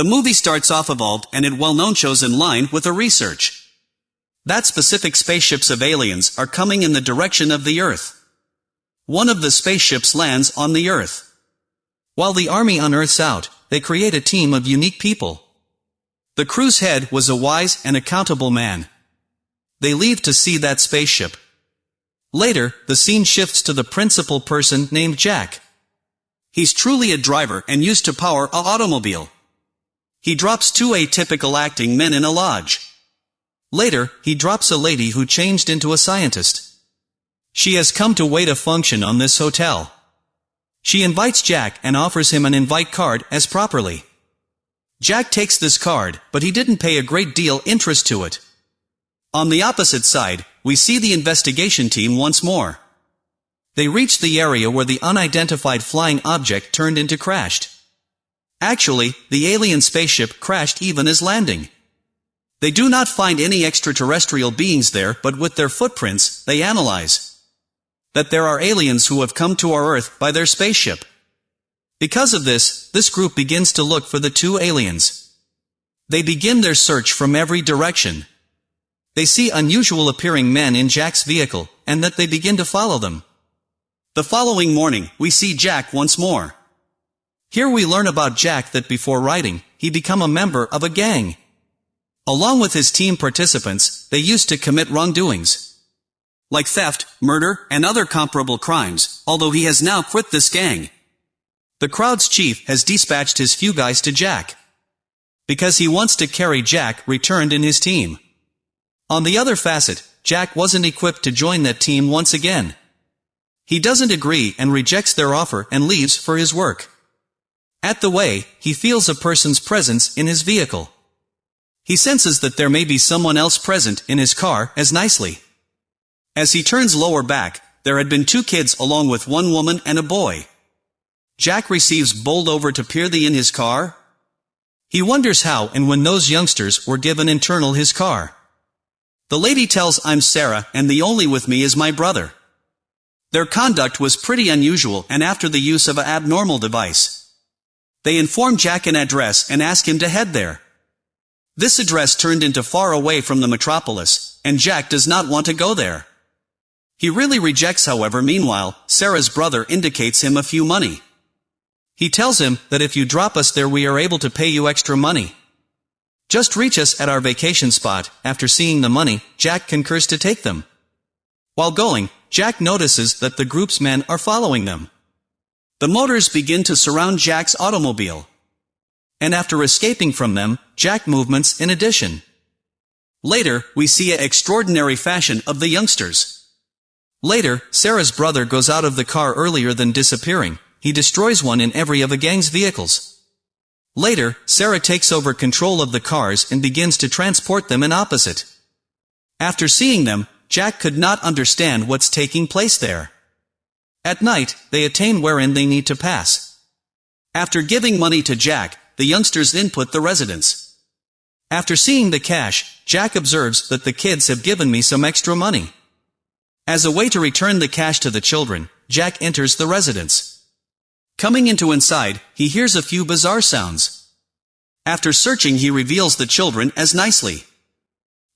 The movie starts off evolved and it well known shows in line with a research. That specific spaceships of aliens are coming in the direction of the Earth. One of the spaceships lands on the Earth. While the army unearths out, they create a team of unique people. The crew's head was a wise and accountable man. They leave to see that spaceship. Later, the scene shifts to the principal person named Jack. He's truly a driver and used to power a automobile. He drops two atypical acting men in a lodge. Later, he drops a lady who changed into a scientist. She has come to wait a function on this hotel. She invites Jack and offers him an invite card as properly. Jack takes this card, but he didn't pay a great deal interest to it. On the opposite side, we see the investigation team once more. They reach the area where the unidentified flying object turned into crashed. Actually, the alien spaceship crashed even as landing. They do not find any extraterrestrial beings there but with their footprints, they analyze that there are aliens who have come to our Earth by their spaceship. Because of this, this group begins to look for the two aliens. They begin their search from every direction. They see unusual appearing men in Jack's vehicle, and that they begin to follow them. The following morning, we see Jack once more. Here we learn about Jack that before writing, he become a member of a gang. Along with his team participants, they used to commit wrongdoings. Like theft, murder, and other comparable crimes, although he has now quit this gang. The crowd's chief has dispatched his few guys to Jack. Because he wants to carry Jack returned in his team. On the other facet, Jack wasn't equipped to join that team once again. He doesn't agree and rejects their offer and leaves for his work. At the way, he feels a person's presence in his vehicle. He senses that there may be someone else present in his car as nicely. As he turns lower back, there had been two kids along with one woman and a boy. Jack receives bowled over to peer the in his car. He wonders how and when those youngsters were given internal his car. The lady tells I'm Sarah and the only with me is my brother. Their conduct was pretty unusual and after the use of a abnormal device. They inform Jack an address and ask him to head there. This address turned into far away from the metropolis, and Jack does not want to go there. He really rejects however meanwhile, Sarah's brother indicates him a few money. He tells him that if you drop us there we are able to pay you extra money. Just reach us at our vacation spot, after seeing the money, Jack concurs to take them. While going, Jack notices that the group's men are following them. The motors begin to surround Jack's automobile. And after escaping from them, Jack movements in addition. Later, we see a extraordinary fashion of the youngsters. Later, Sarah's brother goes out of the car earlier than disappearing. He destroys one in every of the gang's vehicles. Later, Sarah takes over control of the cars and begins to transport them in opposite. After seeing them, Jack could not understand what's taking place there. At night, they attain wherein they need to pass. After giving money to Jack, the youngsters input the residence. After seeing the cash, Jack observes that the kids have given me some extra money. As a way to return the cash to the children, Jack enters the residence. Coming into inside, he hears a few bizarre sounds. After searching he reveals the children as nicely.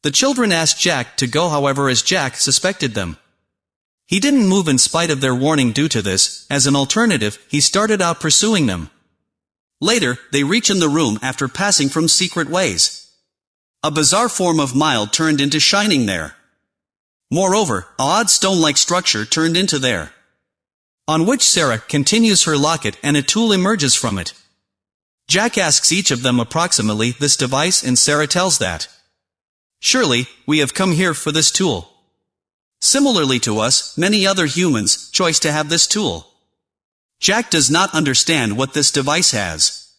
The children ask Jack to go however as Jack suspected them. He didn't move in spite of their warning due to this, as an alternative, he started out pursuing them. Later, they reach in the room after passing from secret ways. A bizarre form of mild turned into shining there. Moreover, a odd stone-like structure turned into there. On which Sarah continues her locket and a tool emerges from it. Jack asks each of them approximately this device and Sarah tells that. Surely, we have come here for this tool. Similarly to us, many other humans, choice to have this tool. Jack does not understand what this device has.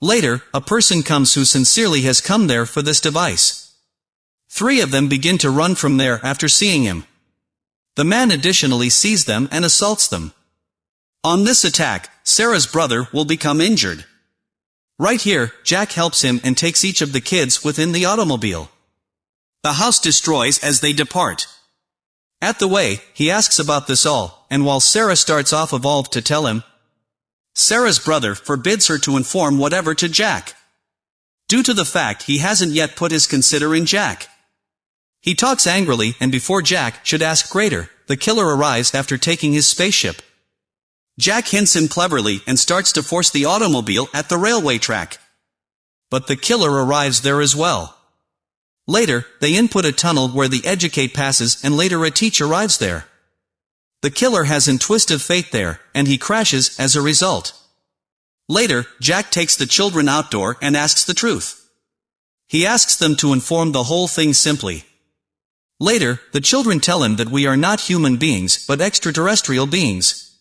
Later, a person comes who sincerely has come there for this device. Three of them begin to run from there after seeing him. The man additionally sees them and assaults them. On this attack, Sarah's brother will become injured. Right here, Jack helps him and takes each of the kids within the automobile. The house destroys as they depart. At the way, he asks about this all, and while Sarah starts off evolved to tell him, Sarah's brother forbids her to inform whatever to Jack. Due to the fact he hasn't yet put his consider in Jack. He talks angrily and before Jack should ask greater, the killer arrives after taking his spaceship. Jack hints him cleverly and starts to force the automobile at the railway track. But the killer arrives there as well. Later, they input a tunnel where the educate passes and later a teach arrives there. The killer has an twist of fate there, and he crashes as a result. Later, Jack takes the children outdoor and asks the truth. He asks them to inform the whole thing simply. Later, the children tell him that we are not human beings, but extraterrestrial beings.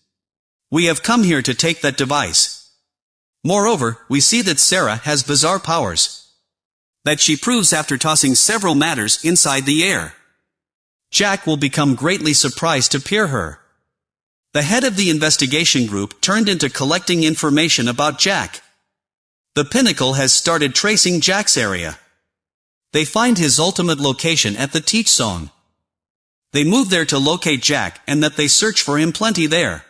We have come here to take that device. Moreover, we see that Sarah has bizarre powers. That she proves after tossing several matters inside the air. Jack will become greatly surprised to peer her. The head of the investigation group turned into collecting information about Jack. The Pinnacle has started tracing Jack's area. They find his ultimate location at the Teach Song. They move there to locate Jack and that they search for him plenty there.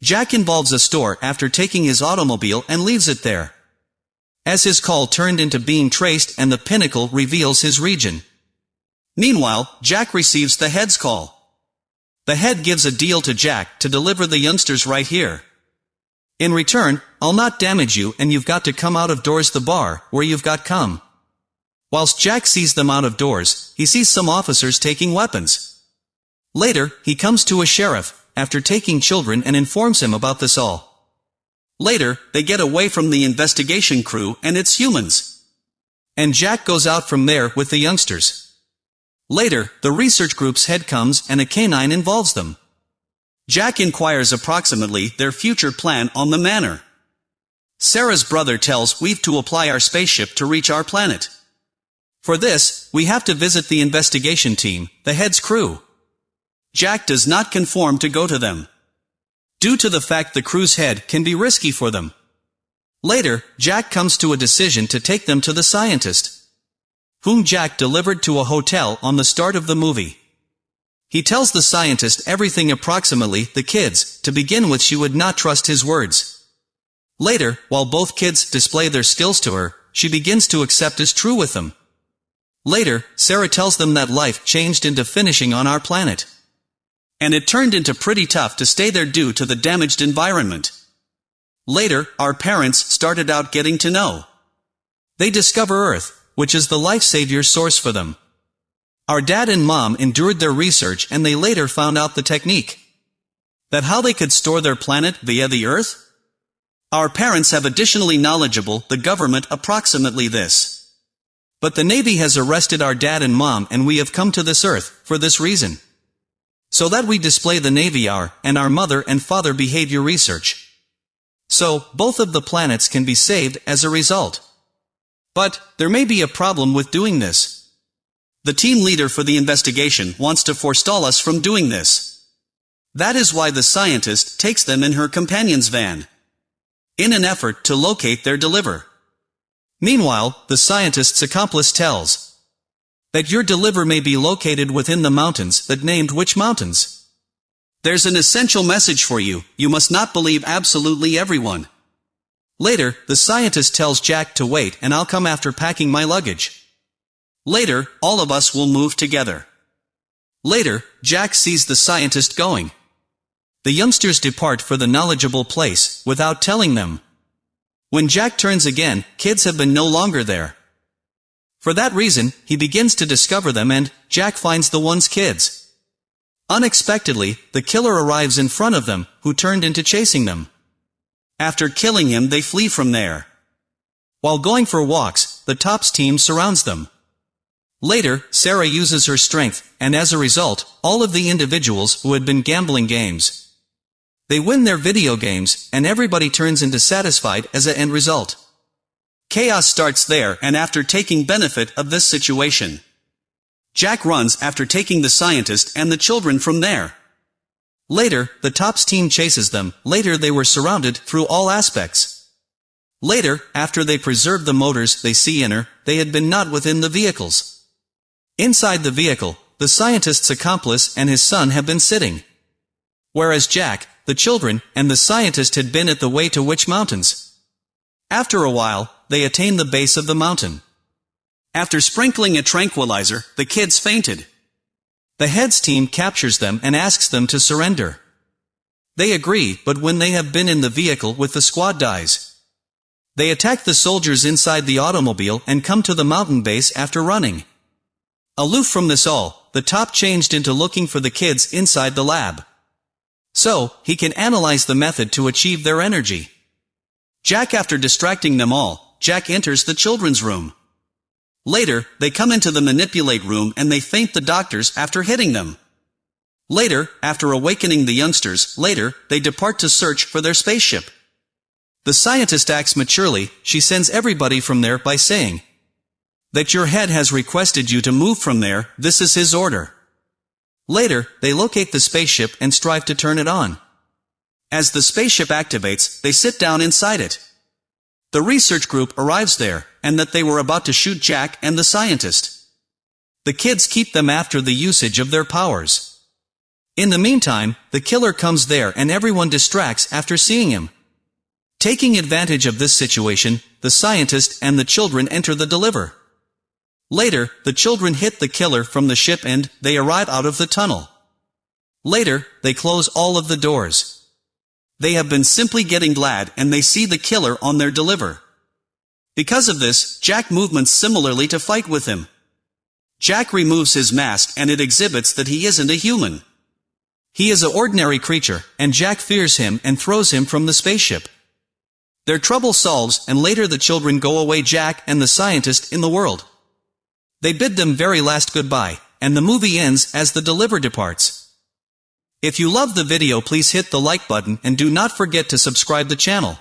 Jack involves a store after taking his automobile and leaves it there. As his call turned into being traced and the pinnacle reveals his region. Meanwhile, Jack receives the head's call. The head gives a deal to Jack to deliver the youngsters right here. In return, I'll not damage you and you've got to come out of doors the bar, where you've got come. Whilst Jack sees them out of doors, he sees some officers taking weapons. Later, he comes to a sheriff, after taking children and informs him about this all. Later, they get away from the investigation crew and its humans. And Jack goes out from there with the youngsters. Later, the research group's head comes and a canine involves them. Jack inquires approximately their future plan on the manor. Sarah's brother tells we've to apply our spaceship to reach our planet. For this, we have to visit the investigation team, the head's crew. Jack does not conform to go to them. Due to the fact the crew's head can be risky for them. Later, Jack comes to a decision to take them to the scientist whom Jack delivered to a hotel on the start of the movie. He tells the scientist everything approximately, the kids, to begin with she would not trust his words. Later, while both kids display their skills to her, she begins to accept as true with them. Later, Sarah tells them that life changed into finishing on our planet. And it turned into pretty tough to stay there due to the damaged environment. Later, our parents started out getting to know. They discover Earth, which is the life-savior source for them. Our dad and mom endured their research and they later found out the technique. That how they could store their planet via the Earth? Our parents have additionally knowledgeable the government approximately this. But the Navy has arrested our dad and mom and we have come to this Earth, for this reason. So that we display the Navy our, and our mother and father behavior research. So, both of the planets can be saved as a result. But, there may be a problem with doing this. The team leader for the investigation wants to forestall us from doing this. That is why the scientist takes them in her companion's van. In an effort to locate their deliver. Meanwhile, the scientist's accomplice tells that your deliver may be located within the mountains that named which mountains. There's an essential message for you, you must not believe absolutely everyone. Later, the scientist tells Jack to wait and I'll come after packing my luggage. Later, all of us will move together. Later, Jack sees the scientist going. The youngsters depart for the knowledgeable place, without telling them. When Jack turns again, kids have been no longer there. For that reason, he begins to discover them and, Jack finds the one's kids. Unexpectedly, the killer arrives in front of them, who turned into chasing them. After killing him they flee from there. While going for walks, the TOPS team surrounds them. Later, Sarah uses her strength, and as a result, all of the individuals who had been gambling games. They win their video games, and everybody turns into satisfied as a end result. Chaos starts there and after taking benefit of this situation. Jack runs after taking the scientist and the children from there. Later, the TOPS team chases them, later they were surrounded through all aspects. Later, after they preserved the motors they see in her, they had been not within the vehicles. Inside the vehicle, the scientist's accomplice and his son have been sitting. Whereas Jack, the children, and the scientist had been at the way to Witch Mountains. After a while, they attain the base of the mountain. After sprinkling a tranquilizer, the kids fainted. The heads team captures them and asks them to surrender. They agree, but when they have been in the vehicle with the squad dies. They attack the soldiers inside the automobile and come to the mountain base after running. Aloof from this all, the top changed into looking for the kids inside the lab. So, he can analyze the method to achieve their energy. Jack after distracting them all, Jack enters the children's room. Later, they come into the manipulate room and they faint the doctors after hitting them. Later, after awakening the youngsters, later, they depart to search for their spaceship. The scientist acts maturely, she sends everybody from there by saying, that your head has requested you to move from there, this is his order. Later, they locate the spaceship and strive to turn it on. As the spaceship activates, they sit down inside it. The research group arrives there, and that they were about to shoot Jack and the scientist. The kids keep them after the usage of their powers. In the meantime, the killer comes there and everyone distracts after seeing him. Taking advantage of this situation, the scientist and the children enter the deliver. Later, the children hit the killer from the ship and they arrive out of the tunnel. Later, they close all of the doors. They have been simply getting glad and they see the killer on their deliver. Because of this, Jack movements similarly to fight with him. Jack removes his mask and it exhibits that he isn't a human. He is an ordinary creature, and Jack fears him and throws him from the spaceship. Their trouble solves and later the children go away Jack and the scientist in the world. They bid them very last goodbye, and the movie ends as the deliver departs. If you love the video please hit the like button and do not forget to subscribe the channel.